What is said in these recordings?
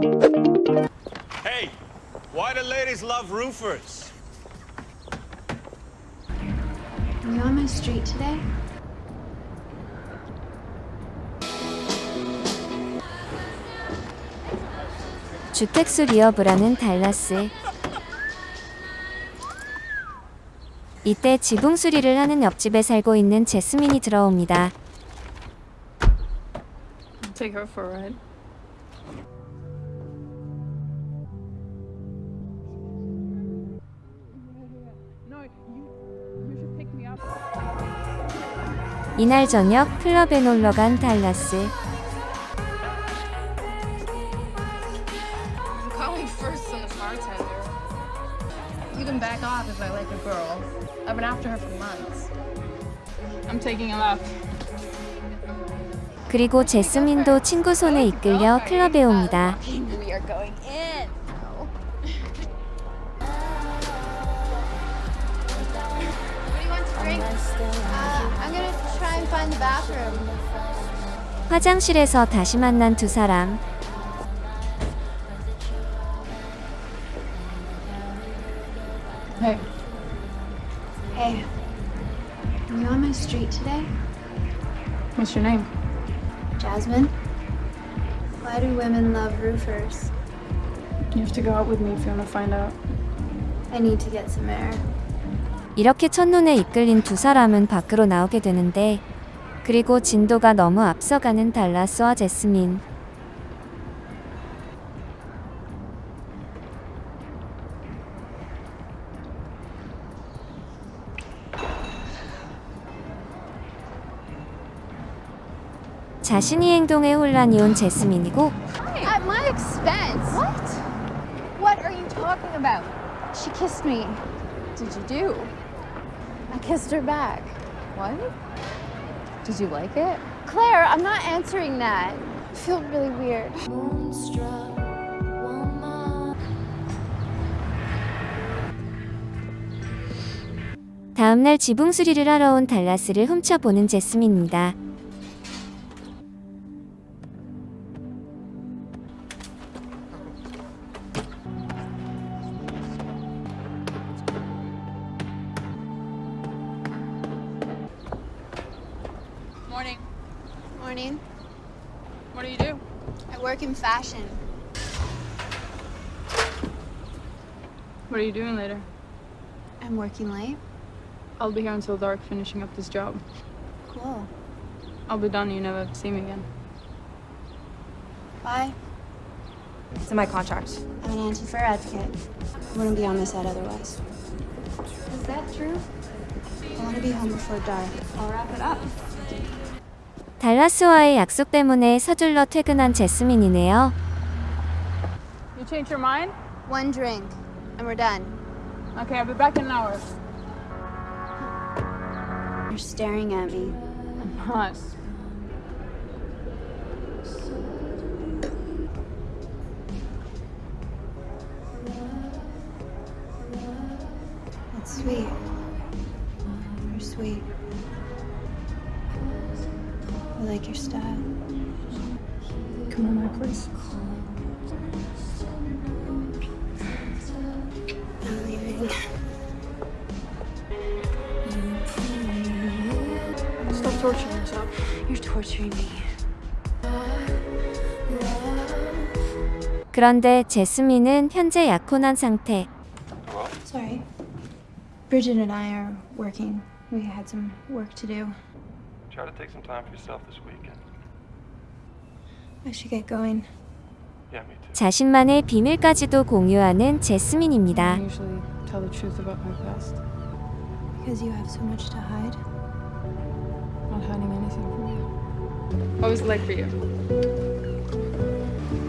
Hey, why do ladies love roofers? Are you on my street today? 주택수 리업을 하는 달라스. 이때 지붕 수리를 하는 옆집에 살고 있는 제스민이 들어옵니다. 이날 저녁 클럽에 놀러 간 달라스. I'm calling first on the bartender. You can back off if I like a girl. I've been after her for months. I'm taking a lap. 그리고 제스민도 친구 손에 이끌려 클럽에 옵니다. We are going in. drink? Uh, I'm gonna try and find the bathroom. 화장실에서 다시 만난 두 사람. Hey. Hey, are you on my street today? What's your name? Jasmine? Why do women love roofers? You have to go out with me if you want to find out. I need to get some air. 이렇게 첫눈에 이끌린 두 사람은 밖으로 나오게 되는데 그리고 진도가 너무 앞서가는 달라스와 제스민. 자신이 행동에 혼란이 온 제스민이고 At my expense. What? What are you talking about? She kissed me. Did you do? I kissed her back. What? Did you like it? Claire, I'm not answering that. I feel really weird. 다음날 지붕 수리를 하러 온 달라스를 훔쳐보는 제스민입니다. Morning. What do you do? I work in fashion. What are you doing later? I'm working late. I'll be here until dark finishing up this job. Cool. I'll be done. You never have to see me again. Bye. It's in my contract. I'm an anti-fur advocate. I wouldn't be on this set otherwise. Is that true? I want to be home before dark. I'll wrap it up. 달라스와의 약속 때문에 서둘러 퇴근한 제스민이네요. You change your mind? One drink, and we're done. Okay, I'll be back in an hour. You're staring at me. I'm not. That's sweet. You're sweet. I like your style. Come on, my place. I'm leaving. Stop torturing yourself. You're torturing me. 그런데 제스민은 현재 약혼한 상태. Sorry. Bridget and I are working. We had some work to do. Try to take some time for yourself this weekend. I should get going. Yeah, me too. 자신만의 비밀까지도 공유하는 I 제스민입니다. usually tell the truth about my past. Because you have so much to hide. Not hiding anything from you. What was it like for you?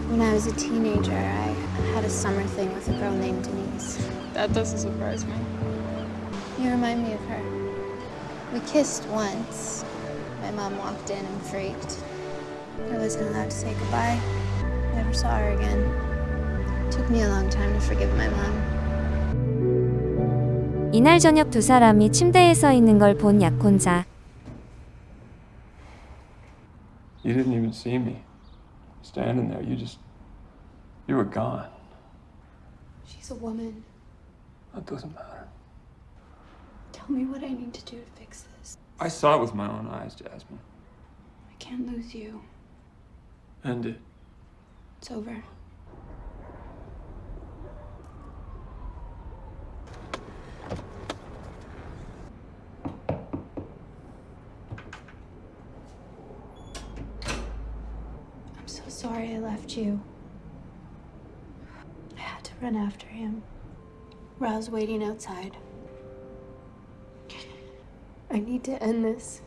When I was a teenager, I had a summer thing with a girl named Denise. That doesn't surprise me. You remind me of her. We kissed once. My mom walked in and freaked. I wasn't allowed to say goodbye. Never saw her again. Took me a long time to forgive my mom. 이날 저녁 두 사람이 침대에 서 있는 걸 본 약혼자. You didn't even see me standing there. You just You were gone. She's a woman. That doesn't matter. Tell me what I need to do to fix this. I saw it with my own eyes, Jasmine. I can't lose you. End it. It's over. I'm so sorry I left you. I had to run after him. Ra's waiting outside. I need to end this.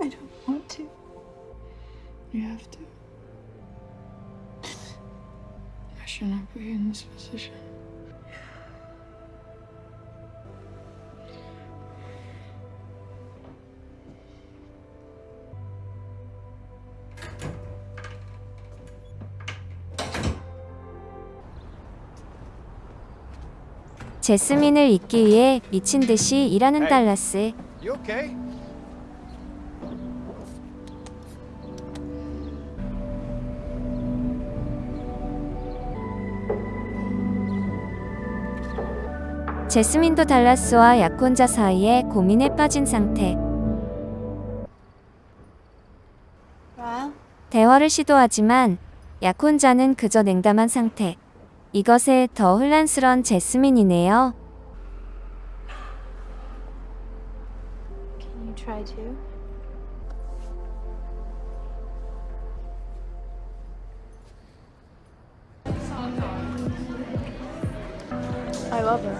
I don't want to. You have to. I should not you in this position. 제스민을 잊기 위해 미친 듯이 일하는. 달라스. 제스민도 달라스와 약혼자 사이에 고민에 빠진 상태. 대화를 시도하지만 약혼자는 그저 냉담한 상태. 이것에 더 혼란스런 제스민이네요. Can you try to? I love her.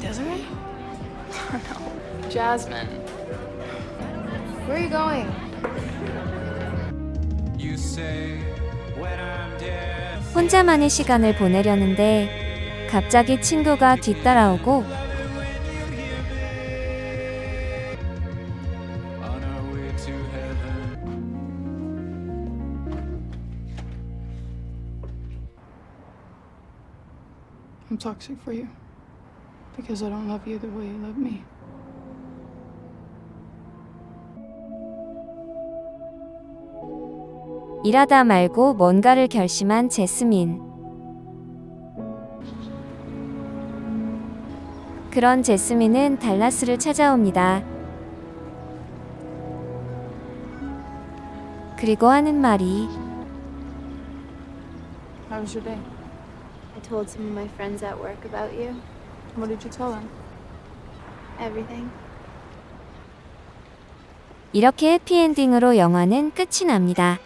Desiree? no. Jasmine. Where are you going? You say when I'm dead. 혼자만의 시간을 보내려는데 갑자기 친구가 뒤따라오고. I'm toxic for you. Because I don't love you the way you love me. 일하다 말고 뭔가를 결심한 제스민. 그런 제스민은 달라스를 찾아옵니다. 그리고 하는 말이 How was your day? I told some of my friends at work about you. What did you tell them? Everything. 이렇게 해피엔딩으로 영화는 끝이 납니다.